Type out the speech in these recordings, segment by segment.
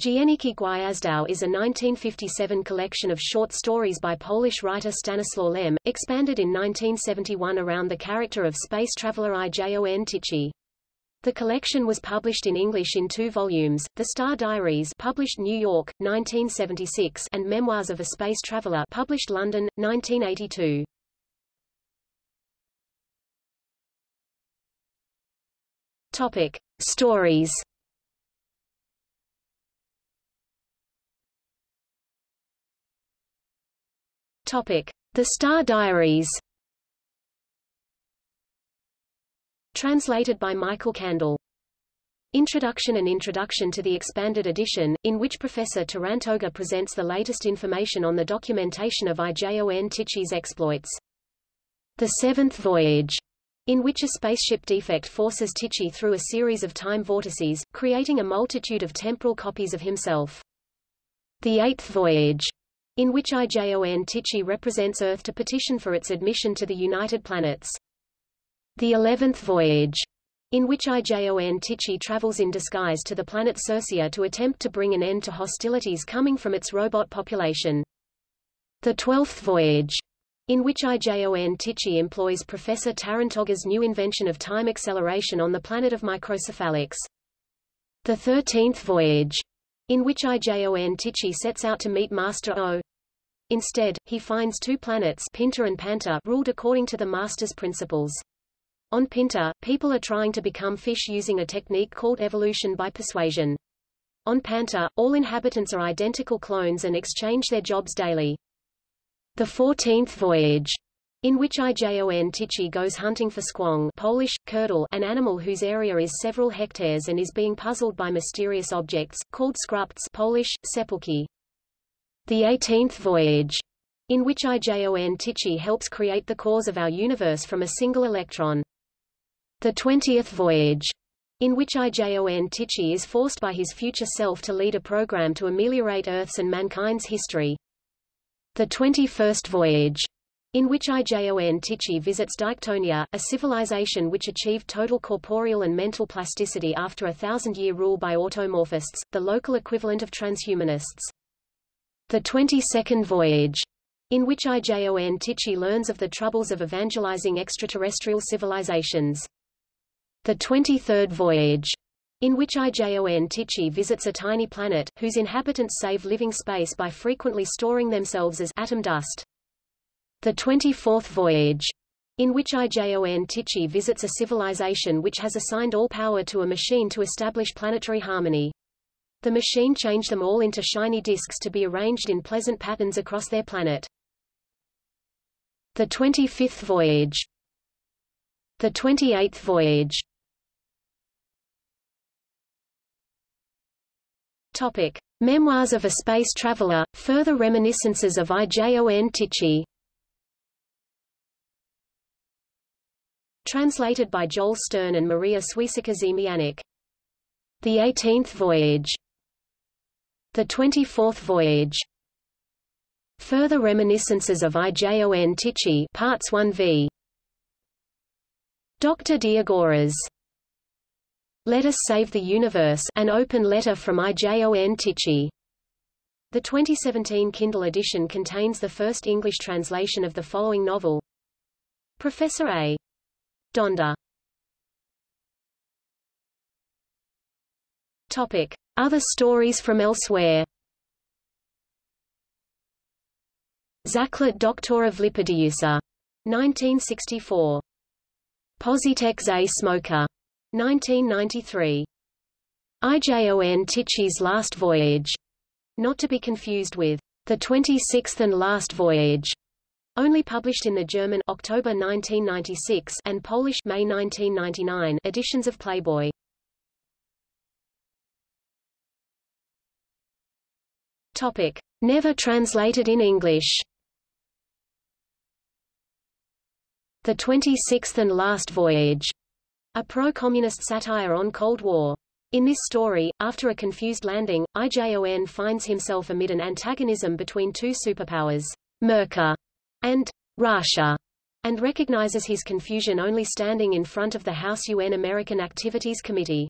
Dzienniki Gwiazdowe is a 1957 collection of short stories by Polish writer Stanislaw Lem, expanded in 1971 around the character of space traveler Ijon Tichy. The collection was published in English in two volumes, The Star Diaries published New York, 1976 and Memoirs of a Space Traveler published London, 1982. Topic. Stories Topic: The Star Diaries. Translated by Michael Kandel. Introduction and Introduction to the Expanded Edition, in which Professor Tarantoga presents the latest information on the documentation of Ijon Tichy's exploits. The Seventh Voyage, in which a spaceship defect forces Tichy through a series of time vortices, creating a multitude of temporal copies of himself. The Eighth Voyage, in which Ijon Tichy represents Earth to petition for its admission to the United Planets. The Eleventh Voyage, in which Ijon Tichy travels in disguise to the planet Circia to attempt to bring an end to hostilities coming from its robot population. The Twelfth Voyage, in which Ijon Tichy employs Professor Tarantoga's new invention of time acceleration on the planet of microcephalics. The Thirteenth Voyage, in which Ijon Tichy sets out to meet Master O. Instead, he finds two planets Pinta and Panta ruled according to the Master's principles. On Pinta, people are trying to become fish using a technique called evolution by persuasion. On Panta, all inhabitants are identical clones and exchange their jobs daily. The Fourteenth Voyage in which Ijon Tichy goes hunting for squamp Polish, kurdel, an animal whose area is several hectares and is being puzzled by mysterious objects, called scrupts Polish, sepulki. The Eighteenth Voyage, in which Ijon Tichy helps create the cause of our universe from a single electron. The Twentieth Voyage, in which Ijon Tichy is forced by his future self to lead a program to ameliorate Earth's and mankind's history. The Twenty-First Voyage, in which Ijon Tichy visits Diketonia, a civilization which achieved total corporeal and mental plasticity after a thousand-year rule by automorphists, the local equivalent of transhumanists. The Twenty-Second Voyage, in which Ijon Tichy learns of the troubles of evangelizing extraterrestrial civilizations. The Twenty-Third Voyage, in which Ijon Tichy visits a tiny planet, whose inhabitants save living space by frequently storing themselves as atom dust. The Twenty-Fourth Voyage, in which Ijon Tichy visits a civilization which has assigned all power to a machine to establish planetary harmony. The machine changed them all into shiny disks to be arranged in pleasant patterns across their planet. The Twenty-Fifth Voyage The Twenty-Eighth Voyage Topic. Memoirs of a Space Traveler, further reminiscences of Ijon Tichy Translated by Joel Stern and Maria Swiecka-Ziemianik. The Eighteenth Voyage. The Twenty-Fourth Voyage. Further reminiscences of Ijon Tichy Parts 1v. Dr. Diagoras. Let Us Save the Universe an open letter from Ijon Tichy. The 2017 Kindle edition contains the first English translation of the following novel. Professor A. Donda. Topic. Other stories from elsewhere Zaklet Doktora Vliperdiusa. 1964. Pozitek za Smoker. 1993. Ijon Tichy's Last Voyage. Not to be confused with The 26th and Last Voyage, only published in the German October 1996 and Polish May 1999 editions of Playboy. Topic: Never translated in English. The 26th and Last Voyage, a pro-communist satire on Cold War. In this story, after a confused landing, Ijon finds himself amid an antagonism between two superpowers, Merca and Russia, and recognizes his confusion only standing in front of the House UN American Activities Committee.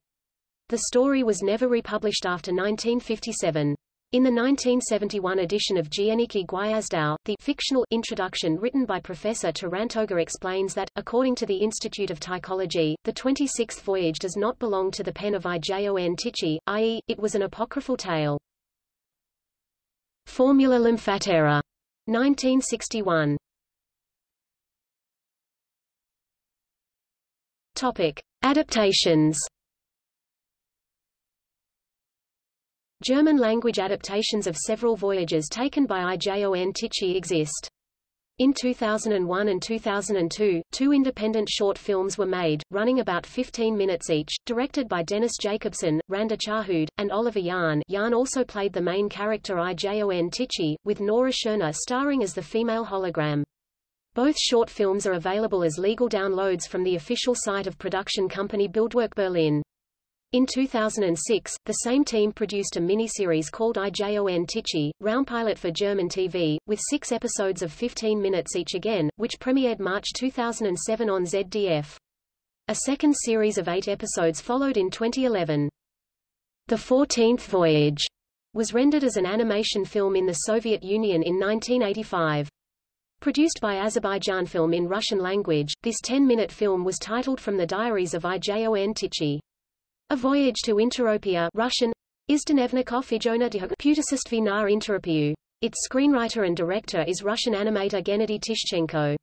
The story was never republished after 1957. In the 1971 edition of Dzienniki Gwiazdowe, the fictional introduction written by Professor Tarantoga explains that, according to the Institute of Tichology, the 26th voyage does not belong to the pen of Ijon Tichy, i.e., it was an apocryphal tale. Formula Lymphatera. 1961. Topic. Adaptations German-language adaptations of several voyages taken by Ijon Tichy exist. In 2001 and 2002, two independent short films were made, running about 15 minutes each, directed by Dennis Jacobsen, Randa Chahoud, and Oliver Jahn Jahn also played the main character Ijon Tichy, with Nora Tschirner starring as the female hologram. Both short films are available as legal downloads from the official site of production company Bildwerk Berlin. In 2006, the same team produced a miniseries called Ijon Tichy, Raumpilot for German TV, with six episodes of 15 minutes each again, which premiered March 2007 on ZDF. A second series of eight episodes followed in 2011. The Fourteenth Voyage was rendered as an animation film in the Soviet Union in 1985. Produced by Azerbaijan Film in Russian language, this 10-minute film was titled From the Diaries of Ijon Tichy. A Voyage to Interopia Russian, Izdenevnikov Ijona Putesistvi na Interopiu. Its screenwriter and director is Russian animator Gennady Tishchenko.